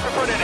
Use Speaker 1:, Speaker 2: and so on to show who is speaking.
Speaker 1: for it